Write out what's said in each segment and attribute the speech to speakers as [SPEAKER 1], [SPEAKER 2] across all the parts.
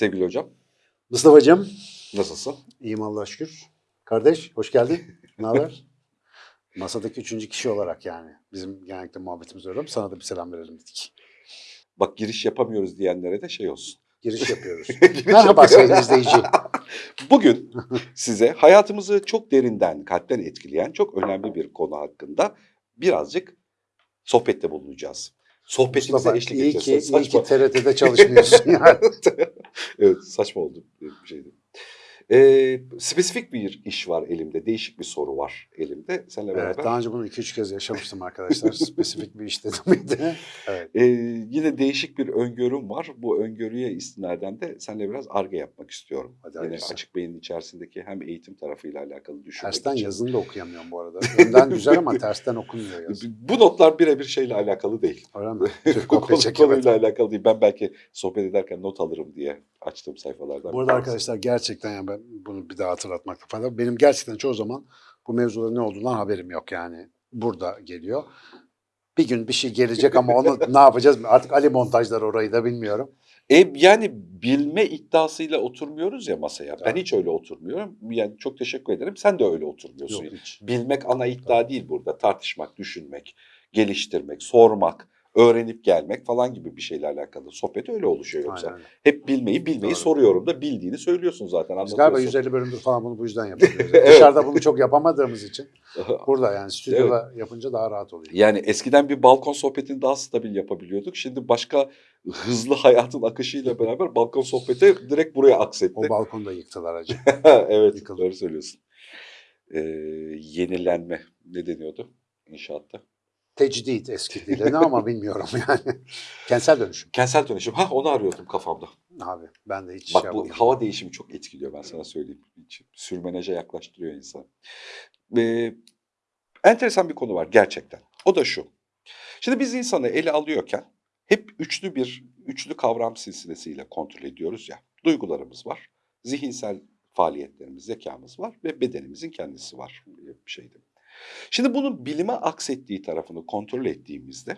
[SPEAKER 1] Sevgili hocam,
[SPEAKER 2] Mustafa'cığım,
[SPEAKER 1] nasılsın?
[SPEAKER 2] iyiyim Allah'a şükür. Kardeş, hoş geldin. Ne haber? Masadaki üçüncü kişi olarak yani. Bizim genellikle muhabbetimiz öyle ama sana da bir selam verelim dedik.
[SPEAKER 1] Bak giriş yapamıyoruz diyenlere de şey olsun.
[SPEAKER 2] Giriş yapıyoruz.
[SPEAKER 1] Giriş
[SPEAKER 2] Merhaba sayın izleyici.
[SPEAKER 1] Bugün size hayatımızı çok derinden, kalpten etkileyen çok önemli bir konu hakkında birazcık sohbette bulunacağız. Sohbetimize
[SPEAKER 2] Mustafa,
[SPEAKER 1] eşlik
[SPEAKER 2] iyi
[SPEAKER 1] edeceğiz.
[SPEAKER 2] ki, iyi
[SPEAKER 1] Saçma.
[SPEAKER 2] ki TRT'de çalışmıyorsun yani.
[SPEAKER 1] evet saçma oldu bir şeydi. Ee, spesifik bir iş var elimde, değişik bir soru var elimde. Seninle
[SPEAKER 2] Evet,
[SPEAKER 1] beraber.
[SPEAKER 2] daha önce bunu iki üç kez yaşamıştım arkadaşlar. Spesifik bir iş dedim? Evet.
[SPEAKER 1] Ee, yine değişik bir öngörüm var. Bu öngörüye istinaden de seninle biraz arge yapmak istiyorum.
[SPEAKER 2] Hadi
[SPEAKER 1] Yine
[SPEAKER 2] hayırlısı.
[SPEAKER 1] açık beynin içerisindeki hem eğitim tarafıyla alakalı düşünmek
[SPEAKER 2] Tersten
[SPEAKER 1] için.
[SPEAKER 2] yazını da okuyamıyorum bu arada. Önden güzel ama tersten okunmuyor yazı.
[SPEAKER 1] Bu notlar birebir şeyle alakalı değil.
[SPEAKER 2] Öyle mi? Türk.
[SPEAKER 1] Konuyla alakalı değil. Ben belki sohbet ederken not alırım diye açtığım sayfalardan.
[SPEAKER 2] Bu arada arkadaşlar gerçekten yani ben bunu bir daha hatırlatmakta fayda var. Benim gerçekten çoğu zaman bu mevzuların ne olduğundan haberim yok yani. Burada geliyor. Bir gün bir şey gelecek ama onu ne yapacağız? Artık Ali montajlar orayı da bilmiyorum.
[SPEAKER 1] E, yani bilme iddiasıyla oturmuyoruz ya masaya. Ben hiç öyle oturmuyorum. Yani çok teşekkür ederim. Sen de öyle oturmuyorsun.
[SPEAKER 2] Yok hiç.
[SPEAKER 1] Bilmek ana iddia değil burada. Tartışmak, düşünmek, geliştirmek, sormak, öğrenip gelmek falan gibi bir şeyle alakalı. Sohbet öyle oluşuyor yoksa.
[SPEAKER 2] Aynen.
[SPEAKER 1] Hep bilmeyi bilmeyi
[SPEAKER 2] Doğru.
[SPEAKER 1] soruyorum da bildiğini söylüyorsun zaten.
[SPEAKER 2] Biz galiba
[SPEAKER 1] anlatıyorsun.
[SPEAKER 2] 150 bölümdür falan bunu bu yüzden yapıyoruz.
[SPEAKER 1] Evet.
[SPEAKER 2] Dışarıda bunu çok yapamadığımız için burada yani stüdyoda yapınca daha rahat oluyor.
[SPEAKER 1] Yani eskiden bir balkon sohbetini daha stabil yapabiliyorduk. Şimdi başka hızlı hayatın akışıyla beraber balkon sohbeti direkt buraya aksetti.
[SPEAKER 2] O balkonu da yıktılar acı.
[SPEAKER 1] evet
[SPEAKER 2] Yıkıldı.
[SPEAKER 1] doğru söylüyorsun. Ee, yenilenme ne deniyordu inşaatta?
[SPEAKER 2] Tecdit eski dili ne ama bilmiyorum yani. Kentsel dönüşüm.
[SPEAKER 1] Kentsel dönüşüm. Ha onu arıyordum kafamda.
[SPEAKER 2] Abi ben de hiç
[SPEAKER 1] Bak
[SPEAKER 2] şey
[SPEAKER 1] bu
[SPEAKER 2] yapamadım.
[SPEAKER 1] hava değişimi çok etkiliyor ben sana söyleyeyim. Hiç Sürmeneje yaklaştırıyor insan. Ee, enteresan bir konu var gerçekten. O da şu. Şimdi biz insanı ele alıyorken hep üçlü bir üçlü kavram silsilesiyle kontrol ediyoruz ya. Duygularımız var, zihinsel faaliyetlerimiz, zekamız var ve bedenimizin kendisi var bir şeyde. Şimdi bunun bilime aksettiği tarafını kontrol ettiğimizde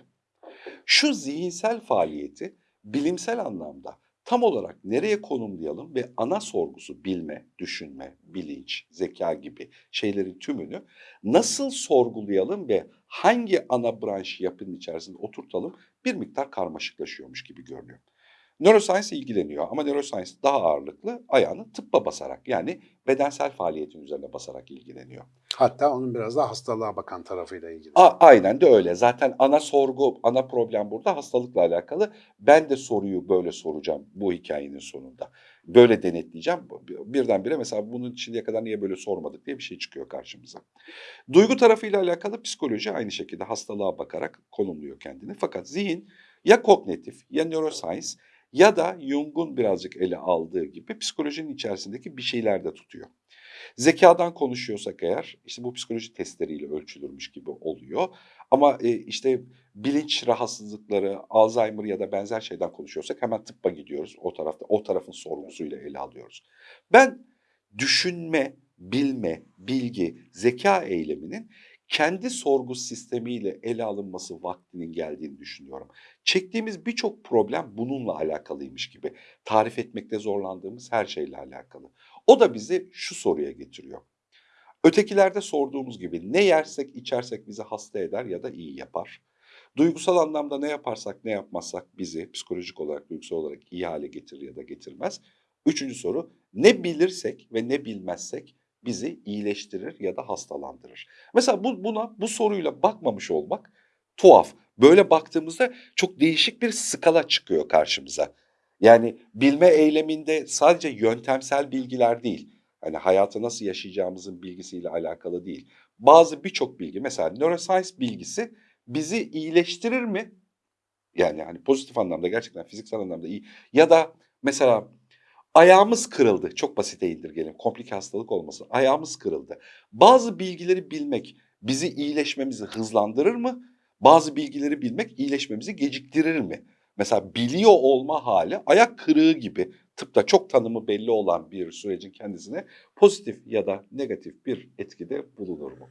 [SPEAKER 1] şu zihinsel faaliyeti bilimsel anlamda tam olarak nereye konumlayalım ve ana sorgusu bilme, düşünme, bilinç, zeka gibi şeylerin tümünü nasıl sorgulayalım ve hangi ana branş yapının içerisinde oturtalım bir miktar karmaşıklaşıyormuş gibi görünüyor. Neuroscience ilgileniyor ama neuroscience daha ağırlıklı ayağını tıbba basarak yani bedensel faaliyetin üzerine basarak ilgileniyor.
[SPEAKER 2] Hatta onun biraz daha hastalığa bakan tarafıyla ilgili.
[SPEAKER 1] A- aynen de öyle. Zaten ana sorgu, ana problem burada hastalıkla alakalı. Ben de soruyu böyle soracağım bu hikayenin sonunda. Böyle denetleyeceğim. Birdenbire mesela bunun şimdiye kadar niye böyle sormadık diye bir şey çıkıyor karşımıza. Duygu tarafıyla alakalı psikoloji aynı şekilde hastalığa bakarak konumluyor kendini. Fakat zihin ya kognitif ya neuroscience ya da Jung'un birazcık ele aldığı gibi psikolojinin içerisindeki bir şeyler de tutuyor. Zekadan konuşuyorsak eğer işte bu psikoloji testleriyle ölçülürmüş gibi oluyor. Ama e, işte bilinç rahatsızlıkları, Alzheimer ya da benzer şeyden konuşuyorsak hemen tıbba gidiyoruz. O tarafta o tarafın sorgusuyla ele alıyoruz. Ben düşünme, bilme, bilgi, zeka eyleminin kendi sorgu sistemiyle ele alınması vaktinin geldiğini düşünüyorum. Çektiğimiz birçok problem bununla alakalıymış gibi. Tarif etmekte zorlandığımız her şeyle alakalı. O da bizi şu soruya getiriyor. Ötekilerde sorduğumuz gibi ne yersek içersek bizi hasta eder ya da iyi yapar. Duygusal anlamda ne yaparsak ne yapmazsak bizi psikolojik olarak duygusal olarak iyi hale getirir ya da getirmez. Üçüncü soru ne bilirsek ve ne bilmezsek bizi iyileştirir ya da hastalandırır. Mesela bu, buna bu soruyla bakmamış olmak tuhaf. Böyle baktığımızda çok değişik bir skala çıkıyor karşımıza. Yani bilme eyleminde sadece yöntemsel bilgiler değil, hani hayatı nasıl yaşayacağımızın bilgisiyle alakalı değil. Bazı birçok bilgi, mesela neuroscience bilgisi bizi iyileştirir mi? Yani hani pozitif anlamda gerçekten fiziksel anlamda iyi. Ya da mesela ayağımız kırıldı. Çok basite indirgelim. Komplike hastalık olmasın. Ayağımız kırıldı. Bazı bilgileri bilmek bizi iyileşmemizi hızlandırır mı? Bazı bilgileri bilmek iyileşmemizi geciktirir mi? Mesela biliyor olma hali ayak kırığı gibi tıpta çok tanımı belli olan bir sürecin kendisine pozitif ya da negatif bir etkide bulunur mu?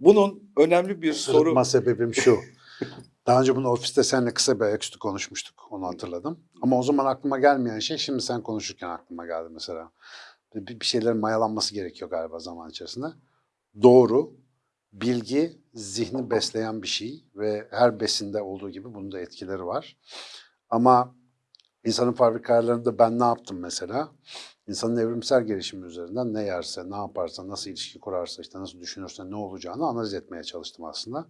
[SPEAKER 1] Bunun önemli bir soru...
[SPEAKER 2] Sırıtma sebebim şu. Daha önce bunu ofiste seninle kısa bir ayaküstü konuşmuştuk. Onu hatırladım. Ama o zaman aklıma gelmeyen şey şimdi sen konuşurken aklıma geldi mesela. Bir, bir şeylerin mayalanması gerekiyor galiba zaman içerisinde. Doğru, bilgi zihni besleyen bir şey ve her besinde olduğu gibi bunun da etkileri var. Ama insanın fabrika ayarlarında ben ne yaptım mesela? İnsanın evrimsel gelişimi üzerinden ne yerse, ne yaparsa, nasıl ilişki kurarsa, işte nasıl düşünürse ne olacağını analiz etmeye çalıştım aslında.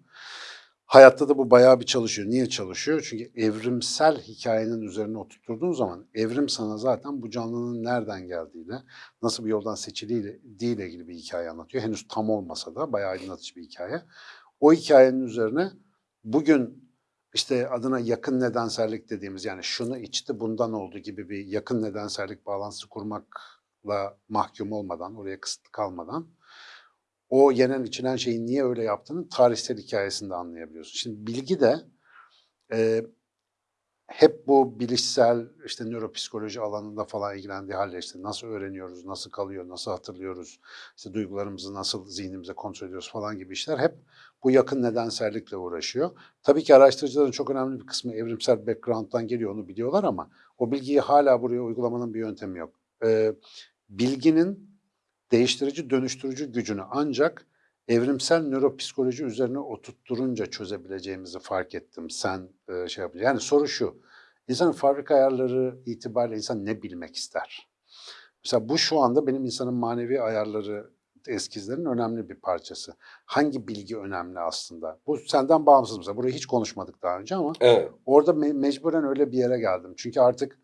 [SPEAKER 2] Hayatta da bu bayağı bir çalışıyor. Niye çalışıyor? Çünkü evrimsel hikayenin üzerine oturtturduğun zaman evrim sana zaten bu canlının nereden geldiğiyle, nasıl bir yoldan seçildiğiyle ilgili bir hikaye anlatıyor. Henüz tam olmasa da bayağı aydınlatıcı bir hikaye. O hikayenin üzerine bugün işte adına yakın nedensellik dediğimiz yani şunu içti bundan oldu gibi bir yakın nedensellik bağlantısı kurmakla mahkum olmadan, oraya kısıtlı kalmadan o yenen içilen şeyin niye öyle yaptığını tarihsel hikayesinde anlayabiliyorsun. Şimdi bilgi de e, hep bu bilişsel işte nöropsikoloji alanında falan ilgilendiği halde işte nasıl öğreniyoruz, nasıl kalıyor, nasıl hatırlıyoruz, işte duygularımızı nasıl zihnimize kontrol ediyoruz falan gibi işler hep bu yakın nedensellikle uğraşıyor. Tabii ki araştırıcıların çok önemli bir kısmı evrimsel background'dan geliyor onu biliyorlar ama o bilgiyi hala buraya uygulamanın bir yöntemi yok. Ee, bilginin değiştirici, dönüştürücü gücünü ancak evrimsel nöropsikoloji üzerine oturtturunca çözebileceğimizi fark ettim. Sen e, şey yapınca. Yani soru şu. İnsanın fabrika ayarları itibariyle insan ne bilmek ister? Mesela bu şu anda benim insanın manevi ayarları eskizlerin önemli bir parçası. Hangi bilgi önemli aslında? Bu senden bağımsız mesela. Burayı hiç konuşmadık daha önce ama
[SPEAKER 1] Evet.
[SPEAKER 2] orada me- mecburen öyle bir yere geldim. Çünkü artık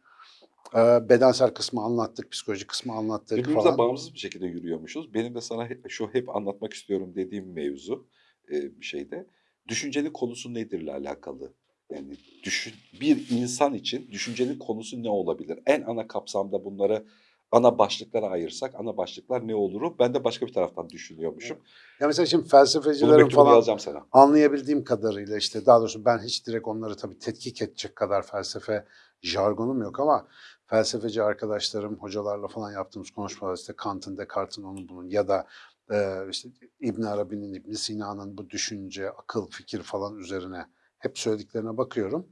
[SPEAKER 2] bedensel kısmı anlattık, psikolojik kısmı anlattık
[SPEAKER 1] Birbirimize
[SPEAKER 2] falan.
[SPEAKER 1] bağımsız bir şekilde yürüyormuşuz. Benim de sana şu hep anlatmak istiyorum dediğim mevzu e, bir şeyde. Düşüncenin konusu nedirle alakalı. Yani düşün, bir insan için düşüncenin konusu ne olabilir? En ana kapsamda bunları ana başlıklara ayırsak ana başlıklar ne oluru? Ben de başka bir taraftan düşünüyormuşum.
[SPEAKER 2] Ya mesela şimdi felsefecilerin falan
[SPEAKER 1] sana.
[SPEAKER 2] anlayabildiğim kadarıyla işte daha doğrusu ben hiç direkt onları tabii tetkik edecek kadar felsefe jargonum yok ama felsefeci arkadaşlarım, hocalarla falan yaptığımız konuşmalar işte Kant'ın, Descartes'in, onun bunun ya da e, işte İbn Arabi'nin, İbn Sina'nın bu düşünce, akıl, fikir falan üzerine hep söylediklerine bakıyorum.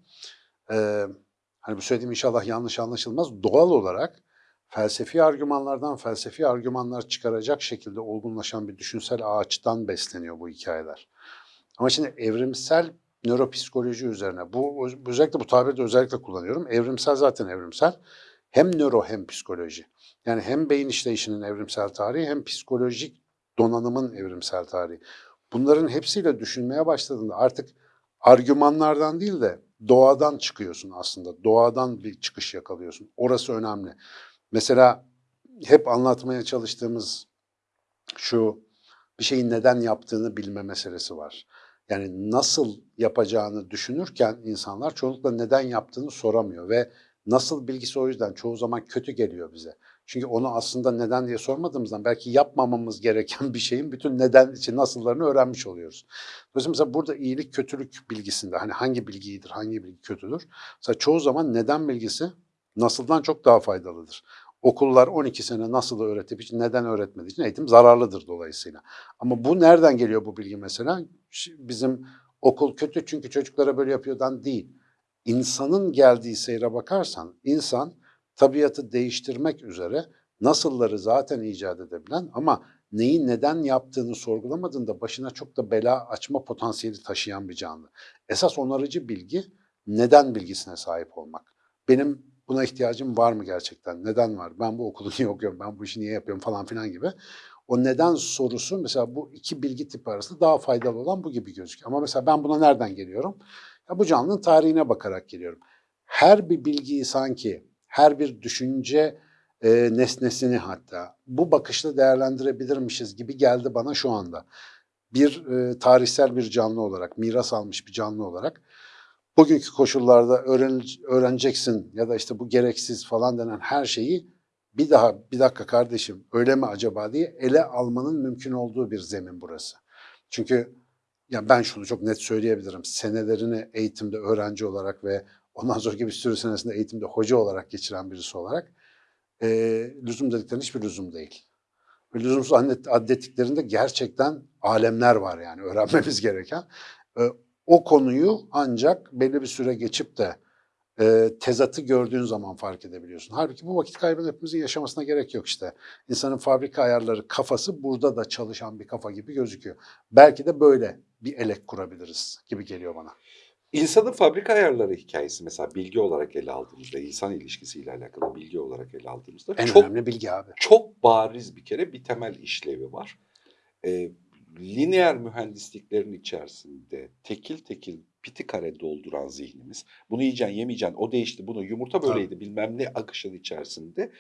[SPEAKER 2] E, hani bu söylediğim inşallah yanlış anlaşılmaz. Doğal olarak felsefi argümanlardan felsefi argümanlar çıkaracak şekilde olgunlaşan bir düşünsel ağaçtan besleniyor bu hikayeler. Ama şimdi evrimsel nöropsikoloji üzerine, bu özellikle bu tabiri de özellikle kullanıyorum. Evrimsel zaten evrimsel. Hem nöro hem psikoloji. Yani hem beyin işleyişinin evrimsel tarihi hem psikolojik donanımın evrimsel tarihi. Bunların hepsiyle düşünmeye başladığında artık argümanlardan değil de doğadan çıkıyorsun aslında. Doğadan bir çıkış yakalıyorsun. Orası önemli. Mesela hep anlatmaya çalıştığımız şu bir şeyin neden yaptığını bilme meselesi var. Yani nasıl yapacağını düşünürken insanlar çoğunlukla neden yaptığını soramıyor ve nasıl bilgisi o yüzden çoğu zaman kötü geliyor bize. Çünkü onu aslında neden diye sormadığımızdan belki yapmamamız gereken bir şeyin bütün neden için nasıllarını öğrenmiş oluyoruz. Dolayısıyla mesela burada iyilik kötülük bilgisinde hani hangi bilgi iyidir, hangi bilgi kötüdür? Mesela çoğu zaman neden bilgisi nasıldan çok daha faydalıdır. Okullar 12 sene nasıl öğretip hiç neden öğretmediği için eğitim zararlıdır dolayısıyla. Ama bu nereden geliyor bu bilgi mesela? Bizim okul kötü çünkü çocuklara böyle yapıyordan değil. İnsanın geldiği seyre bakarsan insan tabiatı değiştirmek üzere nasılları zaten icat edebilen ama neyi neden yaptığını sorgulamadığında başına çok da bela açma potansiyeli taşıyan bir canlı. Esas onarıcı bilgi neden bilgisine sahip olmak. Benim buna ihtiyacım var mı gerçekten? Neden var? Ben bu okulu niye okuyorum? Ben bu işi niye yapıyorum falan filan gibi. O neden sorusu mesela bu iki bilgi tipi arasında daha faydalı olan bu gibi gözüküyor. Ama mesela ben buna nereden geliyorum? Ya bu canlının tarihine bakarak geliyorum. Her bir bilgiyi sanki, her bir düşünce e, nesnesini hatta bu bakışla değerlendirebilirmişiz gibi geldi bana şu anda. Bir e, tarihsel bir canlı olarak, miras almış bir canlı olarak bugünkü koşullarda öğren, öğreneceksin ya da işte bu gereksiz falan denen her şeyi bir daha bir dakika kardeşim öyle mi acaba diye ele almanın mümkün olduğu bir zemin burası. Çünkü ya ben şunu çok net söyleyebilirim. Senelerini eğitimde öğrenci olarak ve ondan sonraki bir sürü senesinde eğitimde hoca olarak geçiren birisi olarak e, lüzum dediklerin hiçbir lüzum değil. Ve lüzumsuz adettiklerinde gerçekten alemler var yani öğrenmemiz gereken. E, O konuyu ancak belli bir süre geçip de e, tezatı gördüğün zaman fark edebiliyorsun. Halbuki bu vakit kaybını hepimizin yaşamasına gerek yok işte. İnsanın fabrika ayarları kafası burada da çalışan bir kafa gibi gözüküyor. Belki de böyle bir elek kurabiliriz gibi geliyor bana.
[SPEAKER 1] İnsanın fabrika ayarları hikayesi mesela bilgi olarak ele aldığımızda, insan ilişkisiyle alakalı bilgi olarak ele aldığımızda
[SPEAKER 2] En
[SPEAKER 1] çok
[SPEAKER 2] önemli bilgi abi.
[SPEAKER 1] çok bariz bir kere bir temel işlevi var. Ee, lineer mühendisliklerin içerisinde tekil tekil piti kare dolduran zihnimiz, bunu yiyeceksin yemeyeceksin, o değişti, bunu yumurta böyleydi bilmem ne akışın içerisinde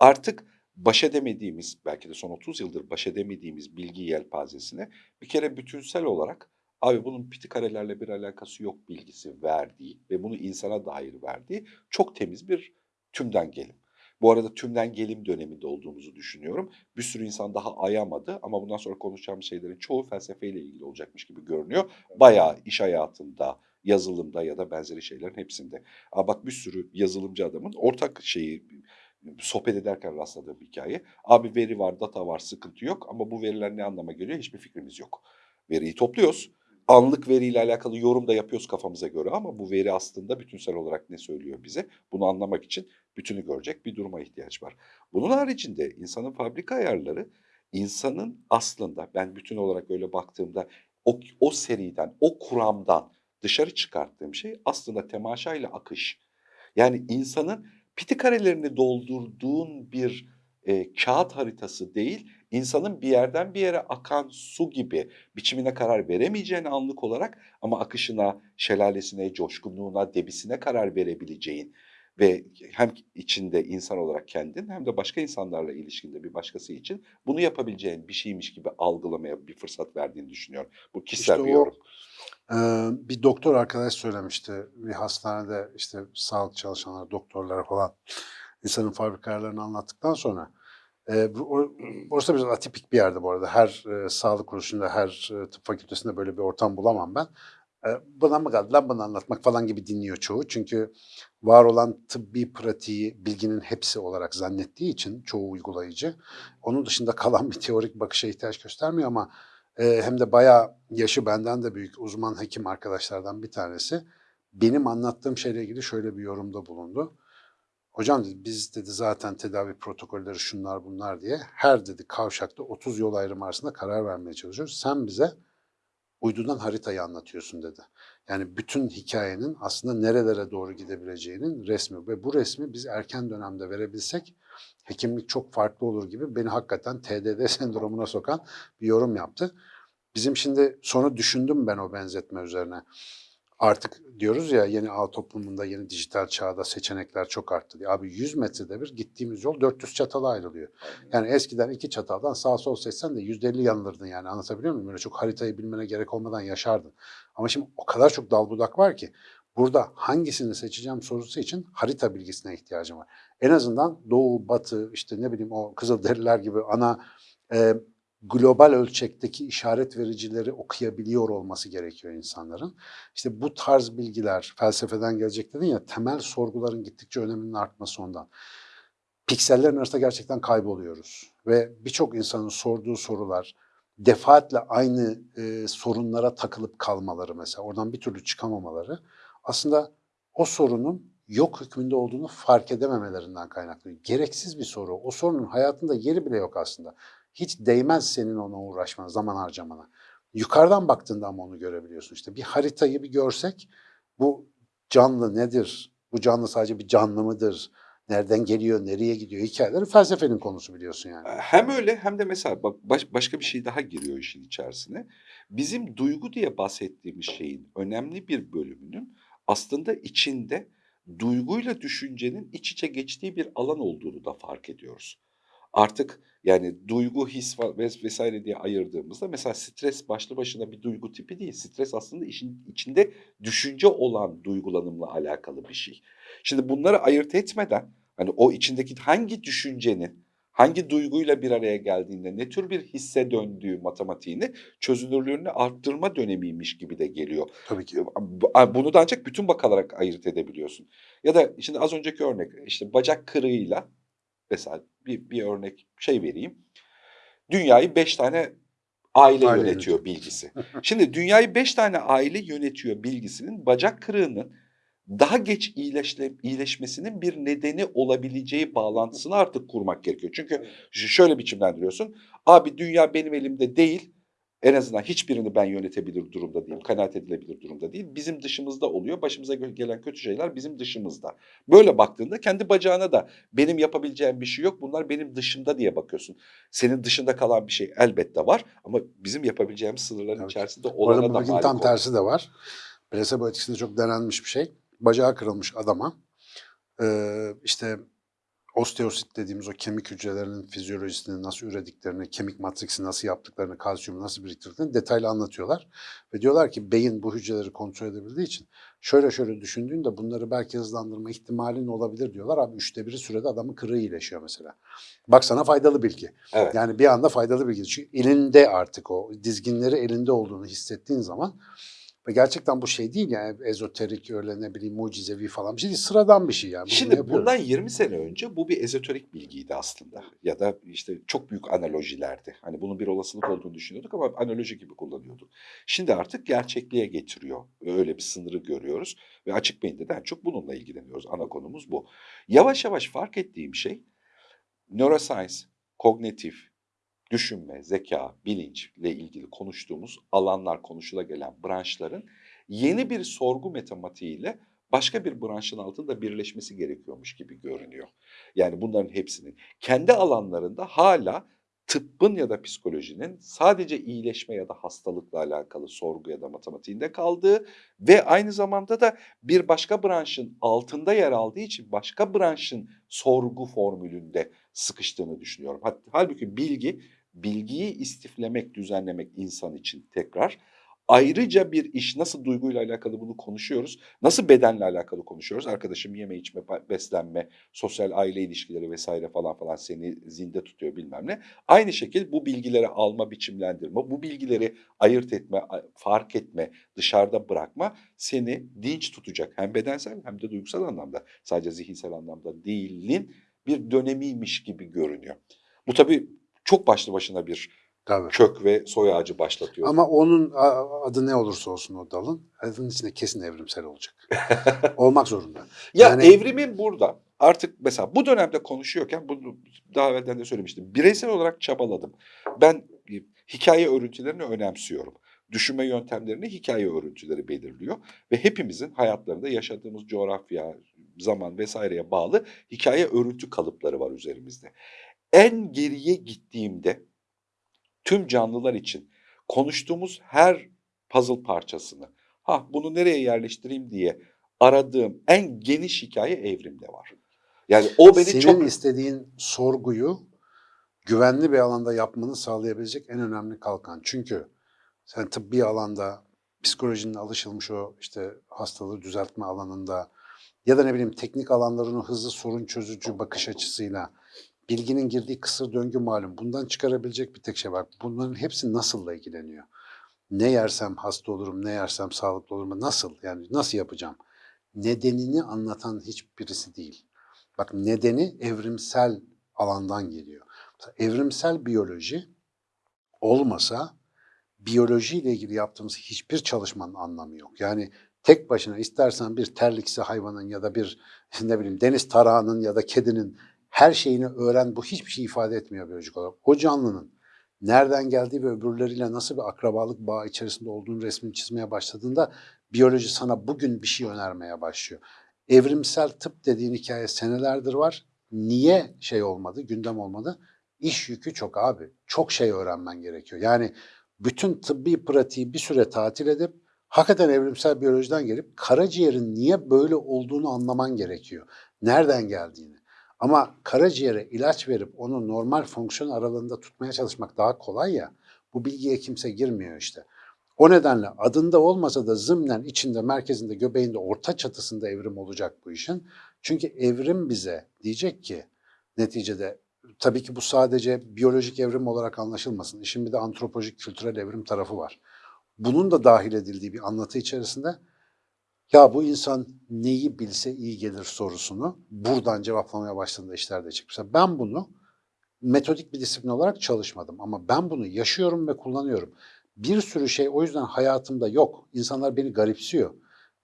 [SPEAKER 1] artık baş edemediğimiz, belki de son 30 yıldır baş edemediğimiz bilgi yelpazesine bir kere bütünsel olarak abi bunun piti karelerle bir alakası yok bilgisi verdiği ve bunu insana dair verdiği çok temiz bir tümden gelim. Bu arada tümden gelim döneminde olduğumuzu düşünüyorum. Bir sürü insan daha ayamadı ama bundan sonra konuşacağımız şeylerin çoğu felsefeyle ilgili olacakmış gibi görünüyor. Bayağı iş hayatında, yazılımda ya da benzeri şeylerin hepsinde. Aa bak bir sürü yazılımcı adamın ortak şeyi sohbet ederken rastladığım hikaye. Abi veri var, data var, sıkıntı yok ama bu veriler ne anlama geliyor hiçbir fikrimiz yok. Veriyi topluyoruz. Anlık veriyle alakalı yorum da yapıyoruz kafamıza göre ama bu veri aslında bütünsel olarak ne söylüyor bize? Bunu anlamak için bütünü görecek bir duruma ihtiyaç var. Bunun haricinde insanın fabrika ayarları insanın aslında ben bütün olarak öyle baktığımda o, o seriden, o kuramdan dışarı çıkarttığım şey aslında temaşayla akış. Yani insanın piti karelerini doldurduğun bir e, kağıt haritası değil, insanın bir yerden bir yere akan su gibi biçimine karar veremeyeceğin anlık olarak ama akışına, şelalesine, coşkunluğuna, debisine karar verebileceğin ve hem içinde insan olarak kendin hem de başka insanlarla ilişkinde bir başkası için bunu yapabileceğin bir şeymiş gibi algılamaya bir fırsat verdiğini düşünüyorum. Bu kişisel
[SPEAKER 2] İşte
[SPEAKER 1] bir
[SPEAKER 2] o-
[SPEAKER 1] yorum.
[SPEAKER 2] Ee, bir doktor arkadaş söylemişti. Bir hastanede işte sağlık çalışanları, doktorlar falan insanın fabrika ayarlarını anlattıktan sonra e, or- orası biraz atipik bir yerde bu arada. Her e, sağlık kuruluşunda, her e, tıp fakültesinde böyle bir ortam bulamam ben. E, buna mı kaldı lan bunu anlatmak falan gibi dinliyor çoğu. Çünkü var olan tıbbi pratiği bilginin hepsi olarak zannettiği için çoğu uygulayıcı. Onun dışında kalan bir teorik bakışa ihtiyaç göstermiyor ama e, hem de bayağı yaşı benden de büyük uzman hekim arkadaşlardan bir tanesi benim anlattığım şeyle ilgili şöyle bir yorumda bulundu. Hocam dedi biz dedi zaten tedavi protokolleri şunlar bunlar diye her dedi kavşakta 30 yol ayrımı arasında karar vermeye çalışıyoruz. Sen bize uydudan haritayı anlatıyorsun dedi. Yani bütün hikayenin aslında nerelere doğru gidebileceğinin resmi ve bu resmi biz erken dönemde verebilsek hekimlik çok farklı olur gibi beni hakikaten TDD sendromuna sokan bir yorum yaptı. Bizim şimdi sonra düşündüm ben o benzetme üzerine. Artık diyoruz ya yeni ağ toplumunda, yeni dijital çağda seçenekler çok arttı diye. Abi 100 metrede bir gittiğimiz yol 400 çatala ayrılıyor. Yani eskiden iki çataldan sağ sol seçsen de %50 yanılırdın yani anlatabiliyor muyum? Böyle çok haritayı bilmene gerek olmadan yaşardın. Ama şimdi o kadar çok dal budak var ki burada hangisini seçeceğim sorusu için harita bilgisine ihtiyacım var. En azından doğu, batı, işte ne bileyim o Kızılderililer gibi ana e, global ölçekteki işaret vericileri okuyabiliyor olması gerekiyor insanların. İşte bu tarz bilgiler felsefeden gelecek dedin ya temel sorguların gittikçe öneminin artması ondan. Piksellerin arasında gerçekten kayboluyoruz ve birçok insanın sorduğu sorular defaatle aynı e, sorunlara takılıp kalmaları mesela oradan bir türlü çıkamamaları aslında o sorunun yok hükmünde olduğunu fark edememelerinden kaynaklı. Gereksiz bir soru. O sorunun hayatında yeri bile yok aslında. Hiç değmez senin ona uğraşmana, zaman harcamana. Yukarıdan baktığında ama onu görebiliyorsun. İşte bir haritayı bir görsek bu canlı nedir? Bu canlı sadece bir canlı mıdır? Nereden geliyor, nereye gidiyor? Hikayeleri felsefenin konusu biliyorsun yani.
[SPEAKER 1] Hem öyle hem de mesela bak baş- başka bir şey daha giriyor işin içerisine. Bizim duygu diye bahsettiğimiz şeyin önemli bir bölümünün aslında içinde duyguyla düşüncenin iç içe geçtiği bir alan olduğunu da fark ediyoruz. Artık yani duygu, his vesaire diye ayırdığımızda mesela stres başlı başına bir duygu tipi değil. Stres aslında işin içinde düşünce olan duygulanımla alakalı bir şey. Şimdi bunları ayırt etmeden hani o içindeki hangi düşüncenin hangi duyguyla bir araya geldiğinde ne tür bir hisse döndüğü matematiğini çözünürlüğünü arttırma dönemiymiş gibi de geliyor.
[SPEAKER 2] Tabii ki.
[SPEAKER 1] Bu- Bunu da ancak bütün bakarak ayırt edebiliyorsun. Ya da şimdi az önceki örnek işte bacak kırığıyla mesela bir, bir örnek şey vereyim. Dünyayı beş tane Aile,
[SPEAKER 2] Aile
[SPEAKER 1] yönetiyor bilgisi. Şimdi dünyayı beş tane aile yönetiyor bilgisinin bacak kırığının daha geç iyileşle, iyileşmesinin bir nedeni olabileceği bağlantısını artık kurmak gerekiyor. Çünkü şöyle biçimlendiriyorsun. Abi dünya benim elimde değil. En azından hiçbirini ben yönetebilir durumda değilim. Kanaat edilebilir durumda değil. Bizim dışımızda oluyor. Başımıza gelen kötü şeyler bizim dışımızda. Böyle baktığında kendi bacağına da benim yapabileceğim bir şey yok. Bunlar benim dışımda diye bakıyorsun. Senin dışında kalan bir şey elbette var. Ama bizim yapabileceğimiz sınırların
[SPEAKER 2] Evet.
[SPEAKER 1] içerisinde olana da malik
[SPEAKER 2] tam tersi de var. Plasebo etkisinde çok denenmiş bir şey. Bacağı kırılmış adama eee, işte osteosit dediğimiz o kemik hücrelerinin fizyolojisini nasıl ürediklerini, kemik matriksi nasıl yaptıklarını, kalsiyumu nasıl biriktirdiklerini detaylı anlatıyorlar. Ve diyorlar ki beyin bu hücreleri kontrol edebildiği için şöyle şöyle düşündüğünde bunları belki hızlandırma ihtimalin olabilir diyorlar. Abi üçte biri sürede adamın kırığı iyileşiyor mesela. Bak sana faydalı bilgi.
[SPEAKER 1] Evet.
[SPEAKER 2] Yani bir anda faydalı bilgi. Çünkü elinde artık o dizginleri elinde olduğunu hissettiğin zaman ve gerçekten bu şey değil yani ezoterik öyle ne bileyim mucizevi falan bir şey değil. Sıradan bir şey yani. Bunu
[SPEAKER 1] Şimdi
[SPEAKER 2] yapıyoruz.
[SPEAKER 1] bundan 20 sene önce bu bir ezoterik bilgiydi aslında. Ya da işte çok büyük analojilerdi. Hani bunun bir olasılık olduğunu düşünüyorduk ama analoji gibi kullanıyorduk. Şimdi artık gerçekliğe getiriyor. Öyle bir sınırı görüyoruz. Ve açık beyinde de en çok bununla ilgileniyoruz. Ana konumuz bu. Yavaş yavaş fark ettiğim şey neuroscience, kognitif, düşünme, zeka, bilinçle ilgili konuştuğumuz alanlar konuşula gelen branşların yeni bir sorgu matematiğiyle başka bir branşın altında birleşmesi gerekiyormuş gibi görünüyor. Yani bunların hepsinin kendi alanlarında hala tıbbın ya da psikolojinin sadece iyileşme ya da hastalıkla alakalı sorgu ya da matematiğinde kaldığı ve aynı zamanda da bir başka branşın altında yer aldığı için başka branşın sorgu formülünde sıkıştığını düşünüyorum. Halbuki bilgi, bilgiyi istiflemek, düzenlemek insan için tekrar ayrıca bir iş. Nasıl duyguyla alakalı bunu konuşuyoruz, nasıl bedenle alakalı konuşuyoruz. Arkadaşım yeme içme, beslenme, sosyal aile ilişkileri vesaire falan falan seni zinde tutuyor bilmem ne. Aynı şekilde bu bilgileri alma, biçimlendirme, bu bilgileri ayırt etme, fark etme, dışarıda bırakma seni dinç tutacak. Hem bedensel hem de duygusal anlamda. Sadece zihinsel anlamda değilin bir dönemiymiş gibi görünüyor. Bu tabii çok başlı başına bir
[SPEAKER 2] Tabii.
[SPEAKER 1] kök ve soy ağacı başlatıyor.
[SPEAKER 2] Ama onun adı ne olursa olsun o dalın, adının içinde kesin evrimsel olacak. Olmak zorunda.
[SPEAKER 1] Ya
[SPEAKER 2] Yani-
[SPEAKER 1] evrimin burada artık mesela bu dönemde konuşuyorken bunu daha evvelden de söylemiştim. Bireysel olarak çabaladım. Ben e, hikaye örüntülerini önemsiyorum. Düşünme yöntemlerini hikaye örüntüleri belirliyor ve hepimizin hayatlarında yaşadığımız coğrafya, zaman vesaireye bağlı hikaye örüntü kalıpları var üzerimizde. En geriye gittiğimde tüm canlılar için konuştuğumuz her puzzle parçasını ha bunu nereye yerleştireyim diye aradığım en geniş hikaye evrimde var. Yani o beni
[SPEAKER 2] Senin
[SPEAKER 1] çok
[SPEAKER 2] istediğin sorguyu güvenli bir alanda yapmanı sağlayabilecek en önemli kalkan. Çünkü sen tıbbi alanda psikolojinin alışılmış o işte hastalığı düzeltme alanında ya da ne bileyim teknik alanların o hızlı sorun çözücü bakış açısıyla bilginin girdiği kısır döngü malum. Bundan çıkarabilecek bir tek şey var. Bunların hepsi nasılla ilgileniyor. Ne yersem hasta olurum, ne yersem sağlıklı olurum. Nasıl? Yani nasıl yapacağım? Nedenini anlatan hiçbirisi değil. Bak nedeni evrimsel alandan geliyor. Mesela evrimsel biyoloji olmasa biyolojiyle ilgili yaptığımız hiçbir çalışmanın anlamı yok. Yani tek başına istersen bir terliksi hayvanın ya da bir ne bileyim deniz tarağının ya da kedinin her şeyini öğren bu hiçbir şey ifade etmiyor biyolojik olarak. O canlının nereden geldiği ve öbürleriyle nasıl bir akrabalık bağı içerisinde olduğunu resmini çizmeye başladığında biyoloji sana bugün bir şey önermeye başlıyor. Evrimsel tıp dediğin hikaye senelerdir var. Niye şey olmadı, gündem olmadı? İş yükü çok abi. Çok şey öğrenmen gerekiyor. Yani bütün tıbbi pratiği bir süre tatil edip hakikaten evrimsel biyolojiden gelip karaciğerin niye böyle olduğunu anlaman gerekiyor. Nereden geldiğini. Ama karaciğere ilaç verip onu normal fonksiyon aralığında tutmaya çalışmak daha kolay ya. Bu bilgiye kimse girmiyor işte. O nedenle adında olmasa da zımnen içinde, merkezinde, göbeğinde, orta çatısında evrim olacak bu işin. Çünkü evrim bize diyecek ki neticede tabii ki bu sadece biyolojik evrim olarak anlaşılmasın. İşin bir de antropolojik, kültürel evrim tarafı var. Bunun da dahil edildiği bir anlatı içerisinde ya bu insan neyi bilse iyi gelir sorusunu buradan cevaplamaya başladığında işlerde çıkmışlar. Ben bunu metodik bir disiplin olarak çalışmadım ama ben bunu yaşıyorum ve kullanıyorum. Bir sürü şey o yüzden hayatımda yok. İnsanlar beni garipsiyor.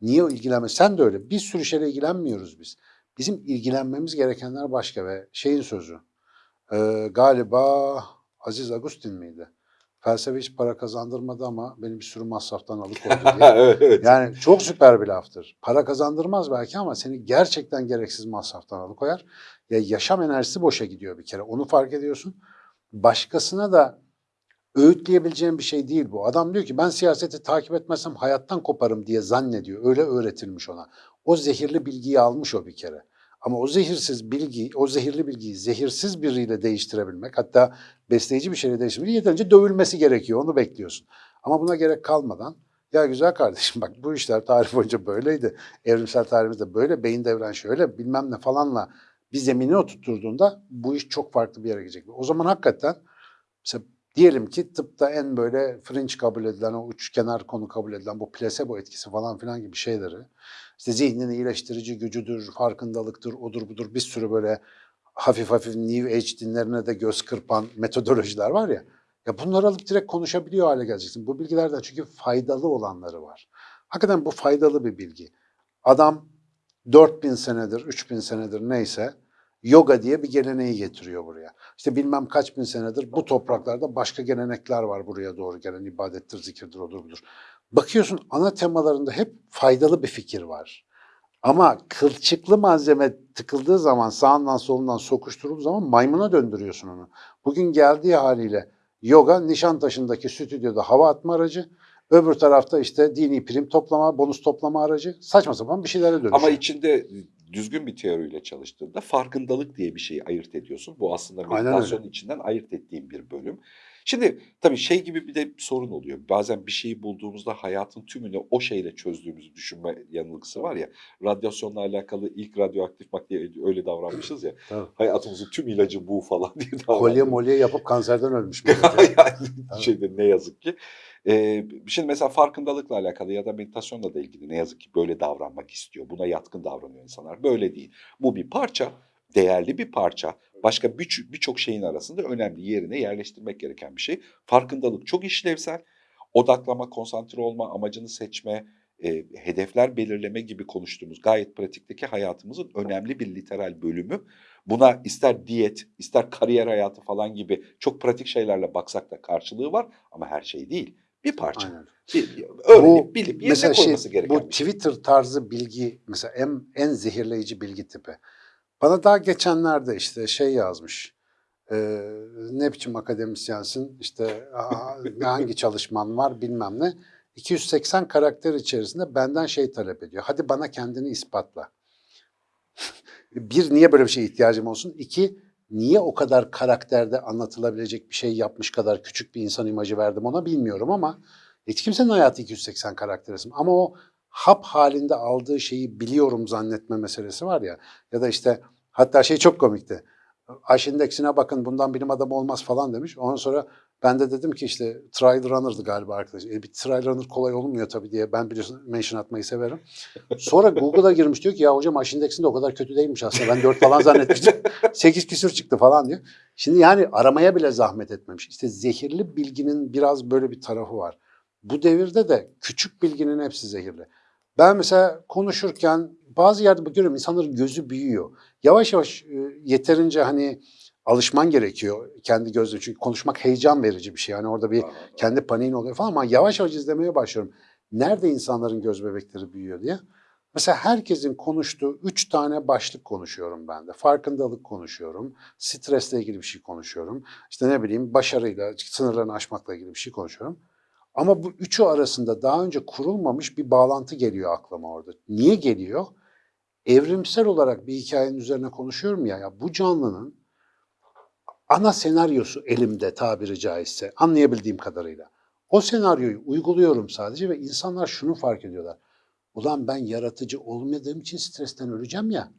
[SPEAKER 2] Niye ilgilenme? Sen de öyle. Bir sürü şeyle ilgilenmiyoruz biz. Bizim ilgilenmemiz gerekenler başka ve şeyin sözü. e, galiba Aziz Agustin miydi? Felsefe hiç para kazandırmadı ama beni bir sürü masraftan alıkoydu diye.
[SPEAKER 1] evet.
[SPEAKER 2] Yani çok süper bir laftır. Para kazandırmaz belki ama seni gerçekten gereksiz masraftan alıkoyar. Ya yaşam enerjisi boşa gidiyor bir kere. Onu fark ediyorsun. Başkasına da öğütleyebileceğin bir şey değil bu. Adam diyor ki ben siyaseti takip etmezsem hayattan koparım diye zannediyor. Öyle öğretilmiş ona. O zehirli bilgiyi almış o bir kere. Ama o zehirsiz bilgi, o zehirli bilgiyi zehirsiz biriyle değiştirebilmek, hatta besleyici bir şeyle değiştirmek yeterince dövülmesi gerekiyor. Onu bekliyorsun. Ama buna gerek kalmadan ya güzel kardeşim bak bu işler tarih boyunca böyleydi. Evrimsel tarihimizde böyle, beyin devren şöyle bilmem ne falanla bir zemini oturtturduğunda bu iş çok farklı bir yere gidecek. O zaman hakikaten mesela diyelim ki tıpta en böyle fringe kabul edilen, o uç kenar konu kabul edilen bu plasebo etkisi falan filan gibi şeyleri işte zihnin iyileştirici gücüdür, farkındalıktır, odur budur bir sürü böyle hafif hafif New Age dinlerine de göz kırpan metodolojiler var ya. Ya bunları alıp direkt konuşabiliyor hale geleceksin. Bu bilgilerden çünkü faydalı olanları var. Hakikaten bu faydalı bir bilgi. Adam 4000 senedir, 3000 senedir neyse yoga diye bir geleneği getiriyor buraya. İşte bilmem kaç bin senedir bu topraklarda başka gelenekler var buraya doğru gelen ibadettir, zikirdir, odur budur. Bakıyorsun ana temalarında hep faydalı bir fikir var. Ama kılçıklı malzeme tıkıldığı zaman sağından solundan sokuşturulduğu zaman maymuna döndürüyorsun onu. Bugün geldiği haliyle yoga Nişantaşı'ndaki stüdyoda hava atma aracı, öbür tarafta işte dini prim toplama, bonus toplama aracı saçma sapan bir şeylere dönüşüyor.
[SPEAKER 1] Ama içinde düzgün bir teoriyle çalıştığında farkındalık diye bir şeyi ayırt ediyorsun. Bu aslında meditasyonun içinden ayırt ettiğim bir bölüm. Şimdi tabii şey gibi bir de sorun oluyor. Bazen bir şeyi bulduğumuzda hayatın tümünü o şeyle çözdüğümüzü düşünme yanılgısı var ya. Radyasyonla alakalı ilk radyoaktif madde öyle davranmışız ya.
[SPEAKER 2] Tabii.
[SPEAKER 1] Hayatımızın tüm ilacı bu falan diye davranmışız.
[SPEAKER 2] Kolye molye yapıp kanserden ölmüş.
[SPEAKER 1] yani şeyde ne yazık ki. Ee, şimdi mesela farkındalıkla alakalı ya da meditasyonla da ilgili ne yazık ki böyle davranmak istiyor. Buna yatkın davranıyor insanlar. Böyle değil. Bu bir parça, değerli bir parça. Başka bir- birçok şeyin arasında önemli yerine yerleştirmek gereken bir şey. Farkındalık çok işlevsel. Odaklama, konsantre olma, amacını seçme, e, hedefler belirleme gibi konuştuğumuz gayet pratikteki hayatımızın önemli bir literal bölümü. Buna ister diyet, ister kariyer hayatı falan gibi çok pratik şeylerle baksak da karşılığı var ama her şey değil. Bir parça.
[SPEAKER 2] Aynen.
[SPEAKER 1] Bir, öğrenip
[SPEAKER 2] Bu
[SPEAKER 1] bilip yerine
[SPEAKER 2] mesela şey,
[SPEAKER 1] gereken
[SPEAKER 2] bu
[SPEAKER 1] şey.
[SPEAKER 2] Twitter tarzı bilgi mesela en, en zehirleyici bilgi tipi. Bana daha geçenlerde işte şey yazmış. e, ne biçim akademisyensin işte hangi çalışman var bilmem ne. 280 karakter içerisinde benden şey talep ediyor. Hadi bana kendini ispatla. bir, niye böyle bir şeye ihtiyacım olsun? İki, niye o kadar karakterde anlatılabilecek bir şey yapmış kadar küçük bir insan imajı verdim ona bilmiyorum ama hiç kimsenin hayatı 280 karakter isim. Ama o hap halinde aldığı şeyi biliyorum zannetme meselesi var ya. Ya da işte hatta şey çok komikti. Aş indeksine bakın bundan bilim adamı olmaz falan demiş. Ondan sonra ben de dedim ki işte trial runner'dı galiba arkadaş. E, bir trial runner kolay olmuyor tabii diye. Ben biliyorsun mention atmayı severim. Sonra Google'a girmiş diyor ki ya hocam Aş indeksinde o kadar kötü değilmiş aslında. Ben 4 falan zannetmiştim. 8 küsür çıktı falan diyor. Şimdi yani aramaya bile zahmet etmemiş. İşte zehirli bilginin biraz böyle bir tarafı var. Bu devirde de küçük bilginin hepsi zehirli. Ben mesela konuşurken bazı yerde görüyorum insanların gözü büyüyor. Yavaş yavaş yeterince hani alışman gerekiyor kendi gözle. Çünkü konuşmak heyecan verici bir şey. Yani orada bir kendi paniğin oluyor falan ama yavaş yavaş izlemeye başlıyorum. Nerede insanların göz bebekleri büyüyor diye. Mesela herkesin konuştuğu üç tane başlık konuşuyorum ben de. Farkındalık konuşuyorum, stresle ilgili bir şey konuşuyorum. İşte ne bileyim başarıyla, sınırlarını aşmakla ilgili bir şey konuşuyorum. Ama bu üçü arasında daha önce kurulmamış bir bağlantı geliyor aklıma orada. Niye geliyor? Evrimsel olarak bir hikayenin üzerine konuşuyorum ya, ya bu canlının ana senaryosu elimde tabiri caizse anlayabildiğim kadarıyla. O senaryoyu uyguluyorum sadece ve insanlar şunu fark ediyorlar. Ulan ben yaratıcı olmadığım için stresten öleceğim ya.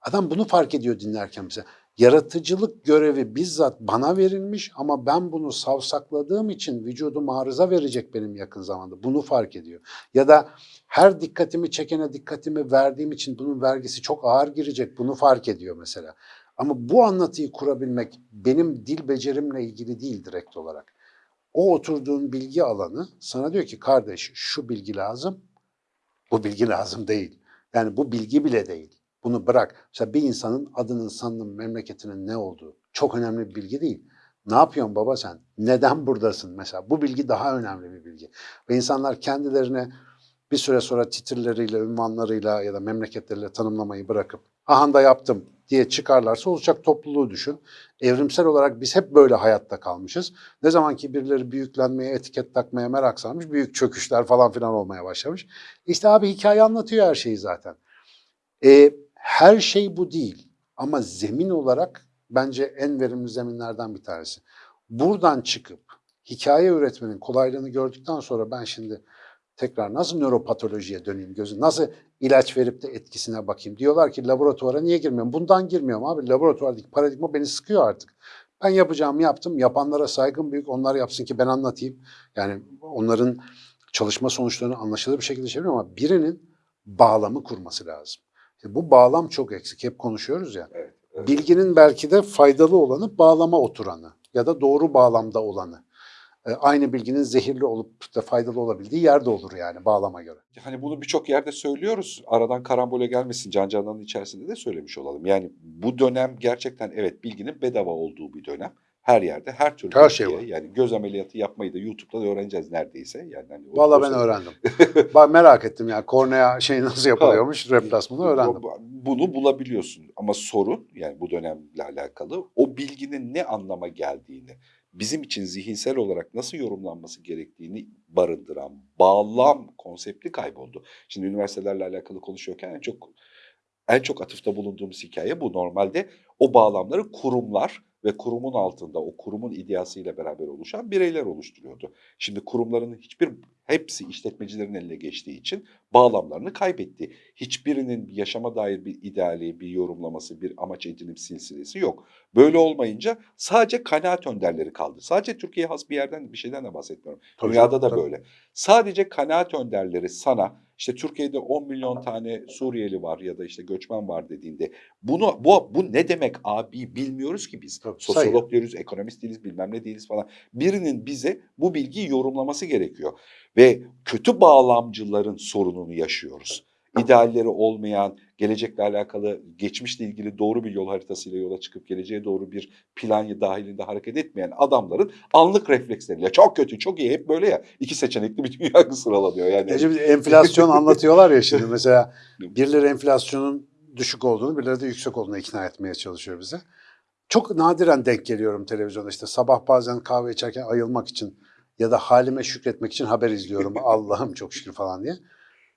[SPEAKER 2] Adam bunu fark ediyor dinlerken mesela. Yaratıcılık görevi bizzat bana verilmiş ama ben bunu savsakladığım için vücudum arıza verecek benim yakın zamanda. Bunu fark ediyor. Ya da her dikkatimi çekene dikkatimi verdiğim için bunun vergisi çok ağır girecek. Bunu fark ediyor mesela. Ama bu anlatıyı kurabilmek benim dil becerimle ilgili değil direkt olarak. O oturduğun bilgi alanı sana diyor ki kardeş şu bilgi lazım, bu bilgi lazım değil. Yani bu bilgi bile değil. Bunu bırak. Mesela bir insanın adının, sanının, memleketinin ne olduğu çok önemli bir bilgi değil. Ne yapıyorsun baba sen? Neden buradasın mesela? Bu bilgi daha önemli bir bilgi. Ve insanlar kendilerine bir süre sonra titirleriyle, ünvanlarıyla ya da memleketleriyle tanımlamayı bırakıp aha da yaptım diye çıkarlarsa olacak topluluğu düşün. Evrimsel olarak biz hep böyle hayatta kalmışız. Ne zaman ki birileri büyüklenmeye, etiket takmaya merak sarmış, büyük çöküşler falan filan olmaya başlamış. İşte abi hikaye anlatıyor her şeyi zaten. E, her şey bu değil ama zemin olarak bence en verimli zeminlerden bir tanesi. Buradan çıkıp hikaye üretmenin kolaylığını gördükten sonra ben şimdi tekrar nasıl nöropatolojiye döneyim gözü, nasıl ilaç verip de etkisine bakayım. Diyorlar ki laboratuvara niye girmiyorum? Bundan girmiyorum abi. Laboratuvardaki paradigma beni sıkıyor artık. Ben yapacağımı yaptım. Yapanlara saygım büyük. Onlar yapsın ki ben anlatayım. Yani onların çalışma sonuçlarını anlaşılır bir şekilde çeviriyorum ama birinin bağlamı kurması lazım. İşte bu bağlam çok eksik. Hep konuşuyoruz ya.
[SPEAKER 1] Evet, evet.
[SPEAKER 2] Bilginin belki de faydalı olanı bağlama oturanı ya da doğru bağlamda olanı. E, Aynı bilginin zehirli olup da faydalı olabildiği yerde olur yani bağlama göre.
[SPEAKER 1] Hani bunu birçok yerde söylüyoruz. Aradan karambole gelmesin. Can Canan'ın içerisinde de söylemiş olalım. Yani bu dönem gerçekten evet bilginin bedava olduğu bir dönem. Her yerde her türlü
[SPEAKER 2] Her şey var.
[SPEAKER 1] Yani göz ameliyatı yapmayı da YouTube'da da öğreneceğiz neredeyse. Yani hani
[SPEAKER 2] Vallahi ben öğrendim. Bak merak ettim yani kornea şey nasıl yapılıyormuş replasmanı öğrendim.
[SPEAKER 1] Bunu bulabiliyorsun ama sorun yani bu dönemle alakalı o bilginin ne anlama geldiğini, bizim için zihinsel olarak nasıl yorumlanması gerektiğini barındıran bağlam konsepti kayboldu. Şimdi üniversitelerle alakalı konuşuyorken en çok en çok atıfta bulunduğumuz hikaye bu. Normalde o bağlamları kurumlar ve kurumun altında o kurumun ideasıyla beraber oluşan bireyler oluşturuyordu. Şimdi kurumların hiçbir hepsi işletmecilerin eline geçtiği için bağlamlarını kaybetti. Hiçbirinin yaşama dair bir ideali, bir yorumlaması, bir amaç edinim silsilesi yok. Böyle olmayınca sadece kanaat önderleri kaldı. Sadece Türkiye'ye has bir yerden bir şeyden de bahsetmiyorum.
[SPEAKER 2] Tabii
[SPEAKER 1] Dünyada da
[SPEAKER 2] tabii.
[SPEAKER 1] böyle. Sadece kanaat önderleri sana işte Türkiye'de 10 milyon tane Suriyeli var ya da işte göçmen var dediğinde bunu bu bu ne demek abi bilmiyoruz ki biz.
[SPEAKER 2] Tabii,
[SPEAKER 1] Sosyolog diyoruz, ekonomist değiliz, bilmem ne değiliz falan. Birinin bize bu bilgiyi yorumlaması gerekiyor ve kötü bağlamcıların sorununu yaşıyoruz. İdealleri olmayan, gelecekle alakalı, geçmişle ilgili doğru bir yol haritasıyla yola çıkıp geleceğe doğru bir plan dahilinde hareket etmeyen adamların anlık refleksleriyle çok kötü, çok iyi hep böyle ya. iki seçenekli bir dünya sıralanıyor yani.
[SPEAKER 2] Ece enflasyon anlatıyorlar ya şimdi mesela birileri enflasyonun düşük olduğunu birileri de yüksek olduğunu ikna etmeye çalışıyor bize. Çok nadiren denk geliyorum televizyonda işte sabah bazen kahve içerken ayılmak için ya da halime şükretmek için haber izliyorum. Allah'ım çok şükür falan diye.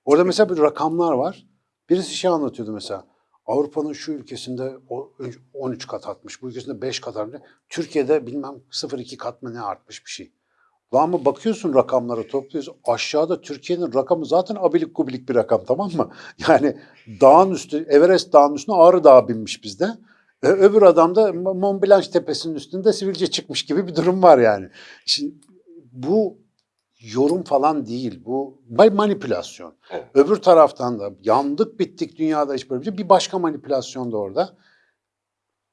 [SPEAKER 2] Orada mesela bir rakamlar var. Birisi şey anlatıyordu mesela. Avrupa'nın şu ülkesinde o- 13 kat artmış, bu ülkesinde 5 kat artmış. Türkiye'de bilmem 0,2 kat mı ne artmış bir şey. Lan ama bakıyorsun rakamlara topluyorsun. Aşağıda Türkiye'nin rakamı zaten abilik gubilik bir rakam tamam mı? Yani dağın üstü, Everest dağın üstüne Ağrı Dağı binmiş bizde. Öbür adam da Mont Blanc tepesinin üstünde sivilce çıkmış gibi bir durum var yani. Şimdi bu yorum falan değil. Bu manipülasyon.
[SPEAKER 1] Evet.
[SPEAKER 2] Öbür taraftan da yandık bittik dünyada hiç böyle bir şey. Bir başka manipülasyon da orada.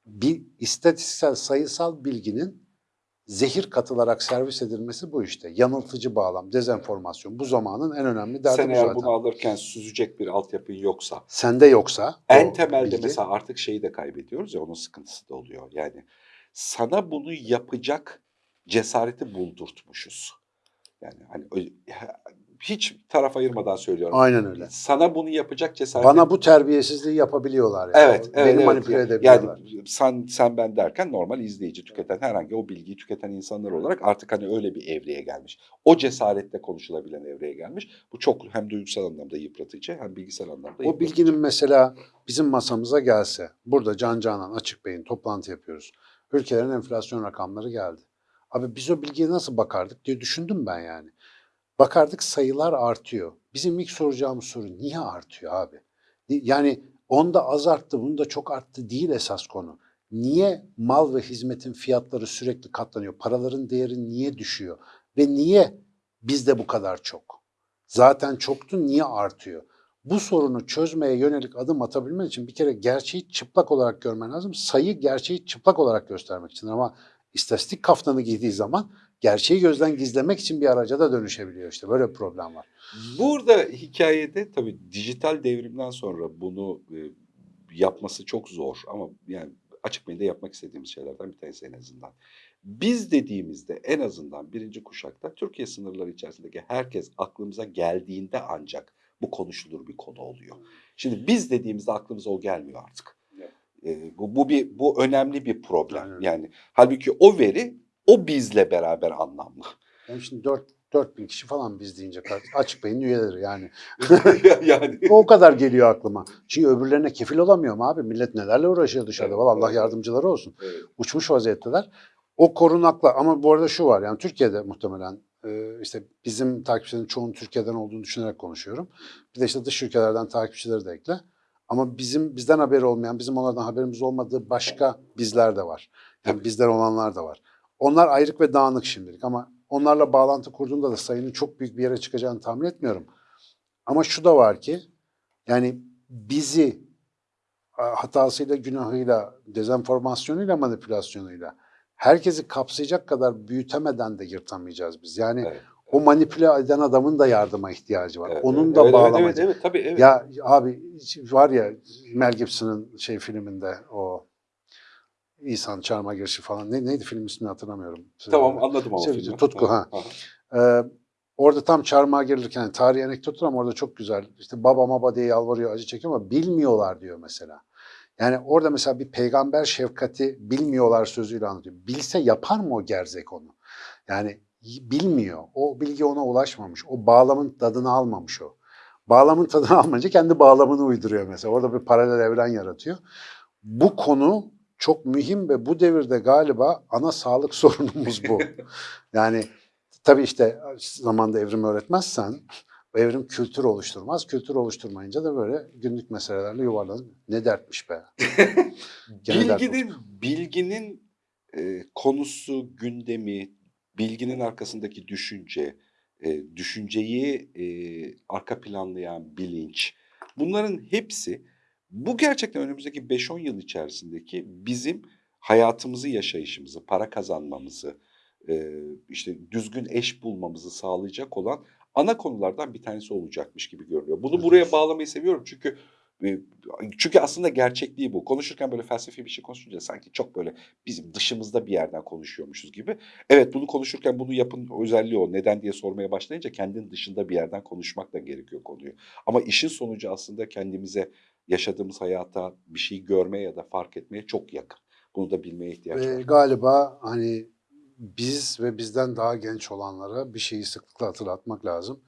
[SPEAKER 2] Bir istatistiksel sayısal bilginin zehir katılarak servis edilmesi bu işte. Yanıltıcı bağlam, dezenformasyon. Bu zamanın en önemli derdi
[SPEAKER 1] Sen
[SPEAKER 2] bu zaten.
[SPEAKER 1] bunu alırken süzecek bir altyapın yoksa,
[SPEAKER 2] Sende yoksa
[SPEAKER 1] en temelde
[SPEAKER 2] bilgi,
[SPEAKER 1] mesela artık şeyi de kaybediyoruz ya onun sıkıntısı da oluyor. Yani sana bunu yapacak cesareti buldurtmuşuz. Yani hani hiç taraf ayırmadan söylüyorum.
[SPEAKER 2] Aynen öyle.
[SPEAKER 1] Sana bunu yapacak cesareti
[SPEAKER 2] Bana bu terbiyesizliği yapabiliyorlar. Yani.
[SPEAKER 1] Evet, evet,
[SPEAKER 2] Beni
[SPEAKER 1] evet.
[SPEAKER 2] manipüle
[SPEAKER 1] Yani
[SPEAKER 2] edebiliyorlar.
[SPEAKER 1] sen sen ben derken normal izleyici tüketen herhangi o bilgiyi tüketen insanlar olarak artık hani öyle bir evreye gelmiş. O cesaretle konuşulabilen evreye gelmiş. Bu çok hem duygusal anlamda yıpratıcı hem bilgisel anlamda
[SPEAKER 2] O
[SPEAKER 1] yıpratıcı.
[SPEAKER 2] bilginin mesela bizim masamıza gelse, burada Can Canan Açık Bey'in toplantı yapıyoruz. Ülkelerin enflasyon rakamları geldi. Abi biz o bilgiye nasıl bakardık diye düşündüm ben yani. Bakardık sayılar artıyor. Bizim ilk soracağımız soru niye artıyor abi? Ni- Yani onda az arttı, bunda çok arttı değil esas konu. Niye mal ve hizmetin fiyatları sürekli katlanıyor? Paraların değeri niye düşüyor? Ve niye bizde bu kadar çok? Zaten çoktu, niye artıyor? Bu sorunu çözmeye yönelik adım atabilmen için bir kere gerçeği çıplak olarak görmen lazım. Sayı gerçeği çıplak olarak göstermek için ama istatistik kaftanı giydiği zaman gerçeği gözden gizlemek için bir araca da dönüşebiliyor işte. Böyle bir problem var.
[SPEAKER 1] Burada hikayede tabii dijital devrimden sonra bunu e, yapması çok zor ama yani açık medyada yapmak istediğimiz şeylerden bir tanesi en azından. Biz dediğimizde en azından birinci kuşakta Türkiye sınırları içerisindeki herkes aklımıza geldiğinde ancak bu konuşulur bir konu oluyor. Şimdi biz dediğimizde aklımıza o gelmiyor artık.
[SPEAKER 2] Evet.
[SPEAKER 1] E, bu, bu bir bu önemli bir problem.
[SPEAKER 2] Öyle.
[SPEAKER 1] Yani halbuki o veri o bizle beraber anlamlı.
[SPEAKER 2] Yani şimdi 4 4000 kişi falan biz deyince açık beyin üyeleri yani.
[SPEAKER 1] yani
[SPEAKER 2] O kadar geliyor aklıma. Çünkü öbürlerine kefil olamıyorum abi. Millet nelerle uğraşıyor dışarıda.
[SPEAKER 1] Evet,
[SPEAKER 2] Vallahi Allah
[SPEAKER 1] evet.
[SPEAKER 2] yardımcıları olsun.
[SPEAKER 1] Evet.
[SPEAKER 2] Uçmuş vaziyetteler. O korunakla ama bu arada şu var yani Türkiye'de muhtemelen e, işte bizim takipçilerin çoğunun Türkiye'den olduğunu düşünerek konuşuyorum. Bir de işte dış ülkelerden takipçileri de ekle. Ama bizim bizden haberi olmayan, bizim onlardan haberimiz olmadığı başka bizler de var. Yani
[SPEAKER 1] Tabii.
[SPEAKER 2] bizden olanlar da var. Onlar ayrık ve dağınık şimdilik ama onlarla bağlantı kurduğunda da sayının çok büyük bir yere çıkacağını tahmin etmiyorum. Ama şu da var ki yani bizi hatasıyla, günahıyla, dezenformasyonuyla, manipülasyonuyla herkesi kapsayacak kadar büyütemeden de yırtamayacağız biz. Yani
[SPEAKER 1] Evet.
[SPEAKER 2] O manipüle eden adamın da yardıma ihtiyacı var.
[SPEAKER 1] Evet,
[SPEAKER 2] Onun da
[SPEAKER 1] evet,
[SPEAKER 2] bağlamacı.
[SPEAKER 1] Evet, evet, evet, tabii evet.
[SPEAKER 2] Ya abi var ya Mel Gibson'ın şey filminde o İhsan Çarmıha Girişi falan. Ne, neydi film ismini hatırlamıyorum.
[SPEAKER 1] Tamam anladım ama
[SPEAKER 2] Şey,
[SPEAKER 1] filmi.
[SPEAKER 2] Tutku, ha. Ee, orada tam çarmıha girilirken yani tarihi anekdottur ama orada çok güzel. İşte baba baba diye yalvarıyor, acı çekiyor ama bilmiyorlar diyor mesela. Yani orada mesela bir peygamber şefkati bilmiyorlar sözüyle anlatıyor. Bilse yapar mı o gerzek onu? Yani bilmiyor. O bilgi ona ulaşmamış. O bağlamın tadını almamış o. Bağlamın tadını almayınca kendi bağlamını uyduruyor mesela. Orada bir paralel evren yaratıyor. Bu konu çok mühim ve bu devirde galiba ana sağlık sorunumuz bu. Yani tabii işte zamanda evrim öğretmezsen evrim kültür oluşturmaz. Kültür oluşturmayınca da böyle günlük meselelerle yuvarlanır. Ne dertmiş be. Gene dert
[SPEAKER 1] Bilginin, bilginin e, konusu, gündemi, bilginin arkasındaki düşünce, e, düşünceyi e, arka planlayan bilinç, bunların hepsi bu gerçekten önümüzdeki 5-10 yıl içerisindeki bizim hayatımızı, yaşayışımızı, para kazanmamızı, e, işte düzgün eş bulmamızı sağlayacak olan ana konulardan bir tanesi olacakmış gibi görünüyor. Bunu
[SPEAKER 2] Evet,
[SPEAKER 1] buraya bağlamayı seviyorum çünkü çünkü aslında gerçekliği bu. Konuşurken böyle felsefi bir şey konuşunca sanki çok böyle bizim dışımızda bir yerden konuşuyormuşuz gibi. Evet bunu konuşurken bunu yapın özelliği o. Neden diye sormaya başlayınca kendinin dışında bir yerden konuşmak da gerekiyor konuyu. Ama işin sonucu aslında kendimize yaşadığımız hayata bir şey görmeye ya da fark etmeye çok yakın. Bunu da bilmeye ihtiyaç
[SPEAKER 2] Ve
[SPEAKER 1] var.
[SPEAKER 2] galiba hani biz ve bizden daha genç olanlara bir şeyi sıklıkla hatırlatmak lazım.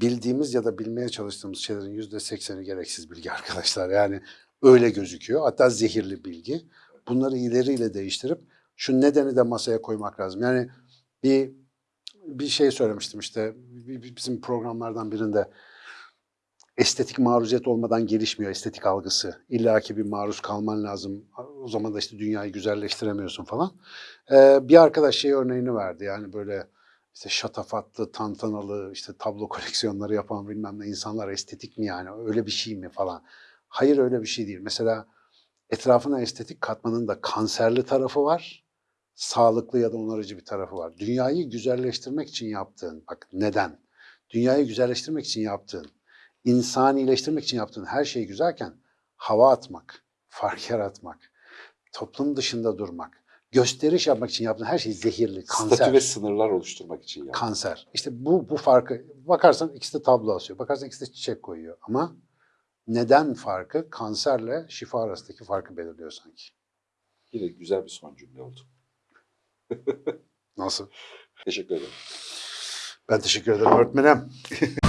[SPEAKER 2] Bildiğimiz ya da bilmeye çalıştığımız şeylerin yüzde sekseni gereksiz bilgi arkadaşlar. Yani öyle gözüküyor. Hatta zehirli bilgi. Bunları ileriyle değiştirip şu nedeni de masaya koymak lazım. Yani bir bir şey söylemiştim işte bizim programlardan birinde estetik maruziyet olmadan gelişmiyor estetik algısı. İlla ki bir maruz kalman lazım. O zaman da işte dünyayı güzelleştiremiyorsun falan. Ee, bir arkadaş şey örneğini verdi. Yani böyle işte şatafatlı, tantanalı, işte tablo koleksiyonları yapan bilmem ne insanlar estetik mi yani? Öyle bir şey mi falan. Hayır öyle bir şey değil. Mesela etrafına estetik katmanın da kanserli tarafı var. Sağlıklı ya da onarıcı bir tarafı var. Dünyayı güzelleştirmek için yaptığın, bak neden? Dünyayı güzelleştirmek için yaptığın, insanileştirmek için yaptığın her şey güzelken hava atmak, fark yaratmak, toplum dışında durmak, gösteriş yapmak için yaptığın her şey zehirli, kanser.
[SPEAKER 1] Statü ve sınırlar oluşturmak için yani.
[SPEAKER 2] Kanser. İşte bu bu farkı bakarsan ikisi de tablo asıyor. Bakarsan ikisi de çiçek koyuyor. Ama neden farkı kanserle şifa arasındaki farkı belirliyor sanki.
[SPEAKER 1] Yine güzel bir son cümle oldu.
[SPEAKER 2] Nasıl?
[SPEAKER 1] Teşekkür ederim.
[SPEAKER 2] Ben teşekkür ederim öğretmenim.